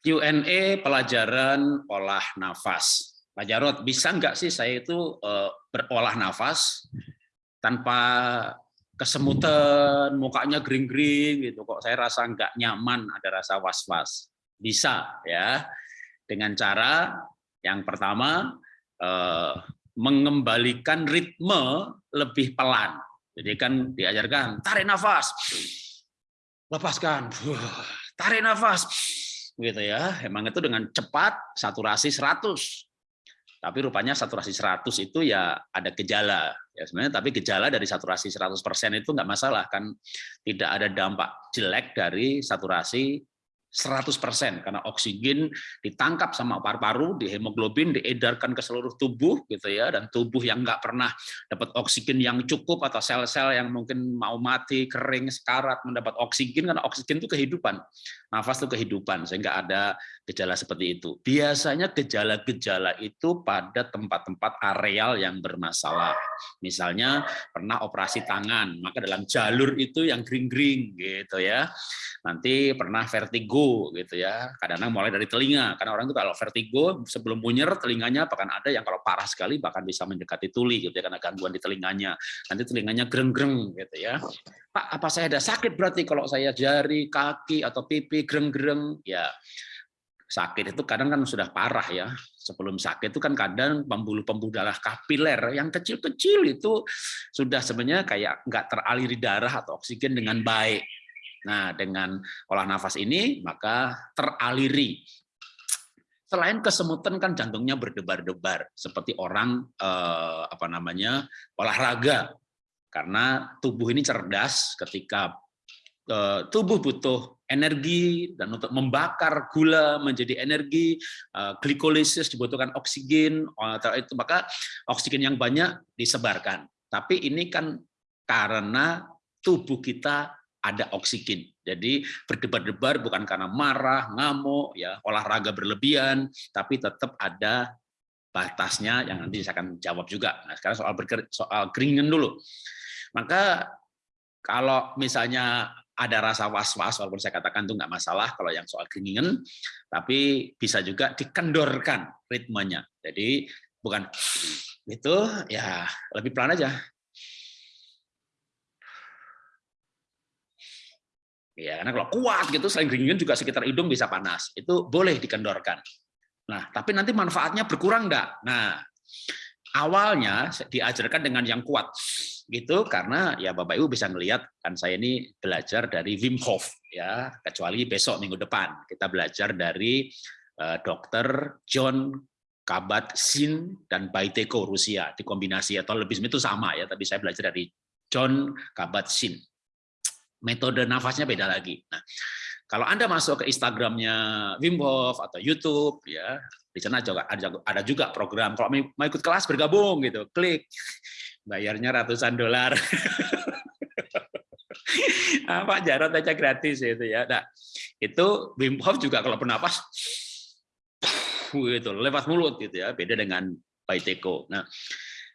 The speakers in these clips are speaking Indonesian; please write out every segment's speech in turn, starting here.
Q&A pelajaran olah nafas. Pak Jarot, bisa nggak sih saya itu uh, berolah nafas tanpa kesemutan, mukanya gering-gering gitu. Kok saya rasa nggak nyaman, ada rasa was-was. Bisa ya. Dengan cara yang pertama uh, mengembalikan ritme lebih pelan. Jadi kan diajarkan tarik nafas, lepaskan, tarik nafas, gitu ya. Emang itu dengan cepat saturasi 100. Tapi rupanya saturasi 100 itu ya ada gejala. Ya sebenarnya tapi gejala dari saturasi 100% itu nggak masalah kan tidak ada dampak jelek dari saturasi 100% karena oksigen ditangkap sama paru-paru, di hemoglobin diedarkan ke seluruh tubuh gitu ya dan tubuh yang nggak pernah dapat oksigen yang cukup atau sel-sel yang mungkin mau mati, kering, sekarat mendapat oksigen karena oksigen itu kehidupan. Nafas itu kehidupan sehingga ada gejala seperti itu. Biasanya gejala-gejala itu pada tempat-tempat areal yang bermasalah. Misalnya pernah operasi tangan, maka dalam jalur itu yang gring-gring gitu ya. Nanti pernah vertigo vertigo gitu ya. Kadang-kadang mulai dari telinga karena orang itu kalau vertigo sebelum bunyer telinganya bahkan ada yang kalau parah sekali bahkan bisa mendekati tuli gitu ya karena gangguan di telinganya. Nanti telinganya greng-greng gitu ya. Pak, apa saya ada sakit berarti kalau saya jari, kaki atau pipi greng-greng? Ya sakit itu kadang kan sudah parah ya. Sebelum sakit itu kan kadang pembuluh-pembuluh darah kapiler yang kecil-kecil itu sudah sebenarnya kayak nggak teraliri darah atau oksigen dengan baik Nah, dengan olah nafas ini maka teraliri. Selain kesemutan kan jantungnya berdebar-debar seperti orang eh, apa namanya olahraga karena tubuh ini cerdas ketika eh, tubuh butuh energi dan untuk membakar gula menjadi energi eh, glikolisis dibutuhkan oksigen atau itu maka oksigen yang banyak disebarkan. Tapi ini kan karena tubuh kita ada oksigen. Jadi berdebar-debar bukan karena marah, ngamuk, ya olahraga berlebihan, tapi tetap ada batasnya yang nanti saya akan jawab juga. Nah, sekarang soal berker, soal keringan dulu. Maka kalau misalnya ada rasa was-was, walaupun saya katakan itu nggak masalah kalau yang soal keringan, tapi bisa juga dikendorkan ritmenya. Jadi bukan itu ya lebih pelan aja Ya, karena kalau kuat gitu selain dingin juga sekitar hidung bisa panas. Itu boleh dikendorkan. Nah, tapi nanti manfaatnya berkurang enggak? Nah, awalnya diajarkan dengan yang kuat gitu karena ya Bapak Ibu bisa melihat kan saya ini belajar dari Wim Hof ya kecuali besok minggu depan kita belajar dari uh, dokter John Kabat-Zinn dan Baiteko Rusia dikombinasi atau lebih itu sama ya tapi saya belajar dari John Kabat-Zinn metode nafasnya beda lagi. Nah, kalau Anda masuk ke Instagramnya Wim Hof atau YouTube, ya di sana juga ada, juga program. Kalau mau ikut kelas bergabung gitu, klik, bayarnya ratusan dolar. Pak Jarot aja gratis itu ya. Nah, itu Wim Hof juga kalau bernapas, gitu lewat mulut gitu ya, beda dengan Baiteko. Nah,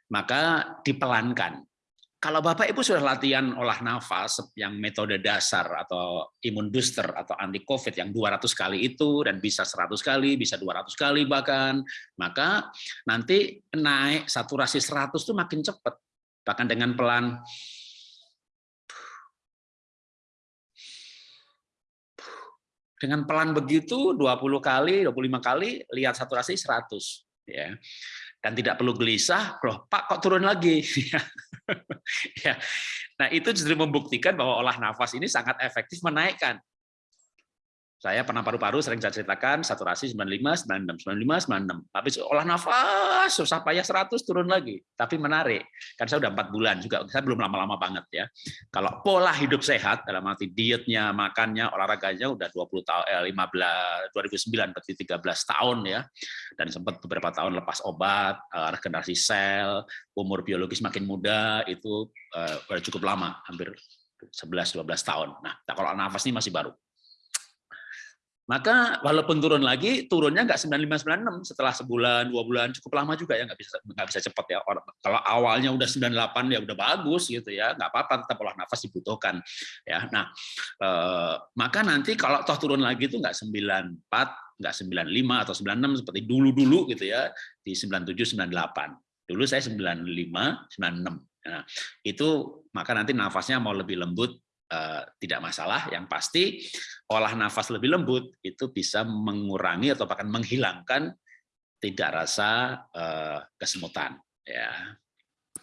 maka dipelankan kalau Bapak Ibu sudah latihan olah nafas yang metode dasar atau imun booster atau anti COVID yang 200 kali itu dan bisa 100 kali, bisa 200 kali bahkan, maka nanti naik saturasi 100 itu makin cepat. Bahkan dengan pelan dengan pelan begitu 20 kali, 25 kali lihat saturasi 100 ya dan tidak perlu gelisah, loh Pak kok turun lagi? ya. Nah itu justru membuktikan bahwa olah nafas ini sangat efektif menaikkan saya pernah paru-paru sering saya ceritakan saturasi 95, 96, 95, 96. Tapi olah nafas susah payah 100 turun lagi. Tapi menarik. Kan saya udah empat bulan juga. Saya belum lama-lama banget ya. Kalau pola hidup sehat dalam arti dietnya, makannya, olahraganya udah 20 tahun eh 15 2009 berarti 13 tahun ya. Dan sempat beberapa tahun lepas obat, eh, regenerasi sel, umur biologis makin muda itu udah cukup lama, hampir 11 12 tahun. Nah, kalau nafas ini masih baru. Maka walaupun turun lagi, turunnya nggak 9596 setelah sebulan, dua bulan, cukup lama juga ya nggak bisa nggak bisa cepat ya. Kalau awalnya udah 98 ya udah bagus gitu ya, nggak apa-apa tetap olah nafas dibutuhkan ya. Nah eh, maka nanti kalau toh turun lagi itu nggak 94, nggak 95 atau 96 seperti dulu-dulu gitu ya di 97, 98. Dulu saya 95, 96. Nah, itu maka nanti nafasnya mau lebih lembut Eh, tidak masalah. Yang pasti olah nafas lebih lembut itu bisa mengurangi atau bahkan menghilangkan tidak rasa eh, kesemutan. Ya.